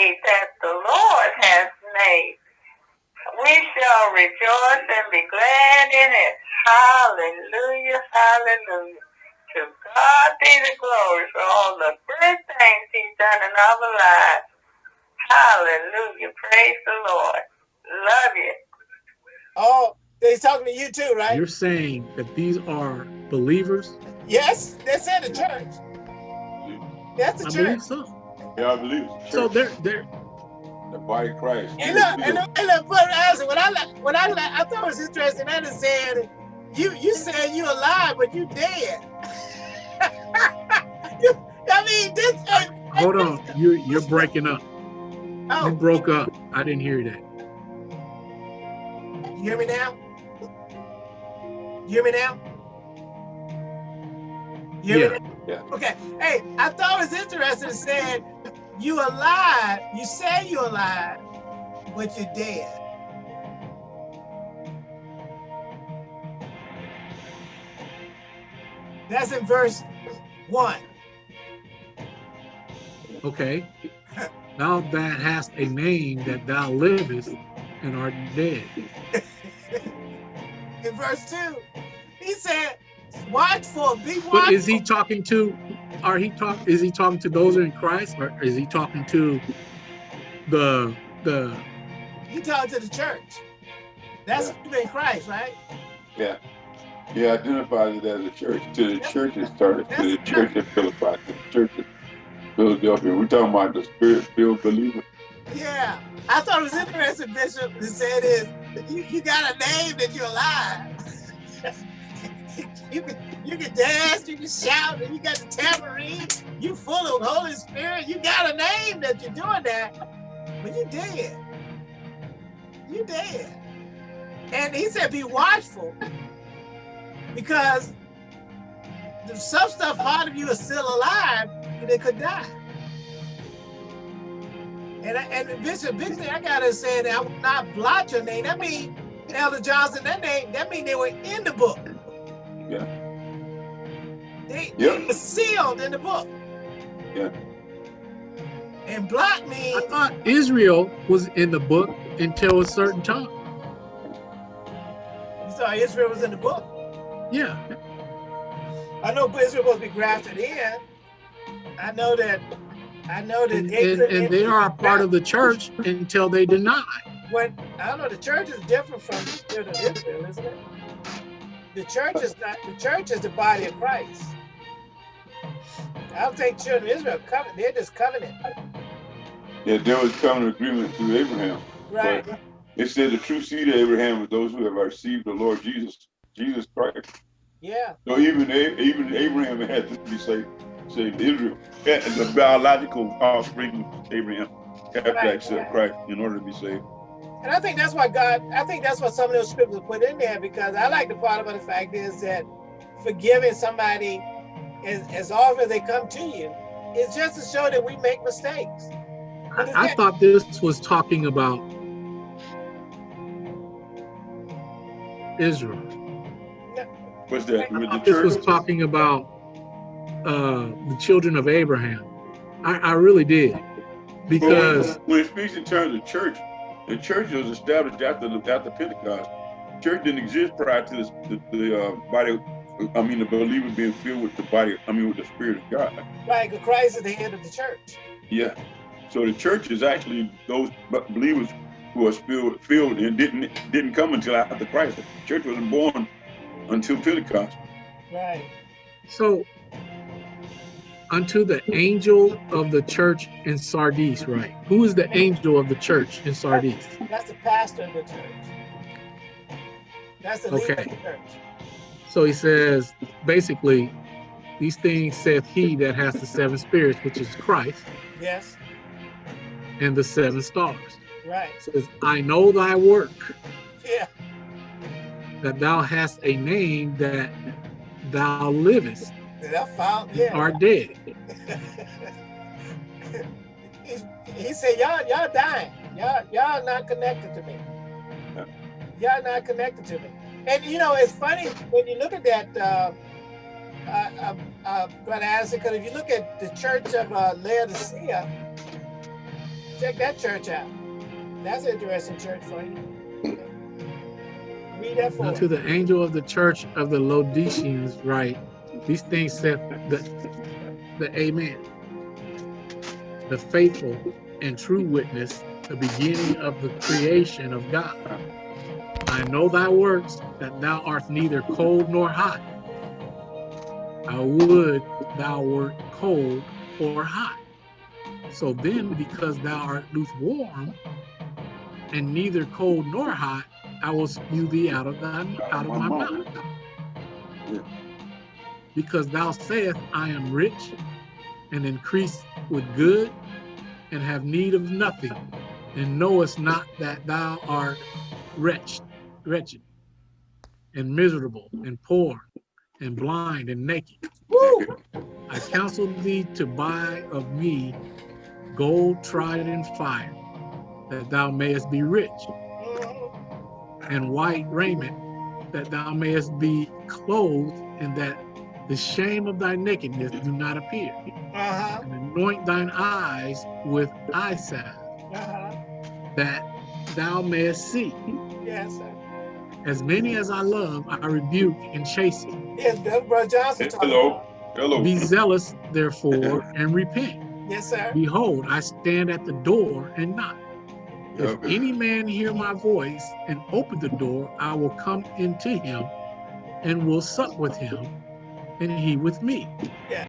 day that the Lord has made. We shall rejoice and be glad in it. Hallelujah, hallelujah. To God be the glory for all the good things he's done in our lives. Hallelujah. Praise the Lord. Love you. Oh, he's talking to you too, right? You're saying that these are believers? Yes, that's in the church. That's the I church. believe so. Yeah, I believe it's So church, they're they're the body of Christ. And look, and look, and look, Brother Isaac, when I like, when I like, I thought it was interesting. That is said, you you said you alive, but you dead. you, I mean, this. Uh, hold on. You you're breaking up. You oh, broke up. I didn't hear that. you hear me now? You hear me now? You hear me now? Yeah. Okay. Hey, I thought it was interesting. It said, you alive. You say you're alive, but you're dead. That's in verse one. Okay. Now that has a name that thou livest and art dead. In verse two, he said, watchful, be watchful. But is he talking to are he talk is he talking to those who are in Christ or is he talking to the the He talking to the church. That's you in Christ, right? Yeah. He identifies it as a church. To the church it started, to the church at Philippi, to the church at Philadelphia. We're talking about the spirit filled believer. Yeah. I thought it was interesting, Bishop, to say this. You, you got a name that you're alive. you can you can dance, you can shout, and you got the tambourine. You full of Holy Spirit. You got a name that you're doing that, but you dead. You dead. And he said, be watchful because some stuff part of you is still alive, and they could die. And, I, and Bishop, big thing I gotta say that I will not blot your name. That mean Elder Johnson, that name, that mean they were in the book. Yeah. They, Yep. they were sealed in the book. Yeah. And blot I thought Israel was in the book until a certain time. you saw Israel was in the book. Yeah. I know Israel was supposed to be grafted in. I know that. I know that And, they and, and they are a part of the church until they deny. When I don't know, the church is different from the children of Israel, isn't it? The church is not. The church is the body of Christ. I don't think children of Israel covenant. They're just covenant, Yeah, there was covenant agreement through Abraham. right? But it said the true seed of Abraham was those who have received the Lord Jesus, Jesus Christ. Yeah, So even even Abraham had to be saved, saved Israel. And the biological offspring of Abraham have to accept right. Christ in order to be saved. and I think that's why God. I think that's what some of those scriptures put in there because I like the part about the fact is that forgiving somebody as, as often as they come to you is just to show that we make mistakes. I, I thought this was talking about Israel. What's that? With the thought this was talking about uh, the children of Abraham. I, I really did. Because when it speaks in terms of church, the church was established after the, after Pentecost. Church didn't exist prior to this, the, the uh, body. I mean, the believer being filled with the body. I mean, with the Spirit of God. Right, 'cause Christ is the head of the church. Yeah. So the church is actually those b- believers who are filled, filled and didn't didn't come until after Christ. The church wasn't born until Pentecost. Right. So, unto the angel of the church in Sardis, right? Who is the angel of the church in Sardis? That's the pastor of the church. That's the leader of Okay. the church. So he says, basically, these things saith he that has the seven spirits, which is Christ, Yes. and the seven stars. Right. says, I know thy work, Yeah. that thou hast a name that thou livest, That found. and Yeah. art dead. he, he said, "Y'all, y'all dying. Y'all, y'all not connected to me. Uh. Y'all not connected to me." And you know, it's funny when you look at that, uh, uh, uh, uh, Brother Addison, because if you look at the church of uh, Laodicea, check that church out. That's an interesting church for you. Read that for Unto the angel of the church of the Laodiceans write, these things saith the, the Amen, the faithful and true witness, the beginning of the creation of God. I know thy works, that thou art neither cold nor hot. I would thou wert cold or hot. So then, because thou art lukewarm, and neither cold nor hot, I will spew thee out of thy out of my mouth. Yeah. Because thou sayest, I am rich and increase with good, and have need of nothing, and knowest not that thou art wretched, wretched, and miserable, and poor, and blind, and naked. Woo! I counsel thee to buy of me gold tried in fire, that thou mayest be rich, and white raiment, that thou mayest be clothed, and that the shame of thy nakedness do not appear. Uh-huh. And anoint thine eyes with eye salve, Uh-huh. that thou mayest see. Yes, sir. As many as I love, I rebuke and chasten. Yes, that's Brother Johnson talking Hello. about. Hello. Be zealous, therefore, and repent. Yes, sir. Behold, I stand at the door and knock. If Yeah. any man hear my voice and open the door, I will come into him and will sup with him, and he with me. Yeah.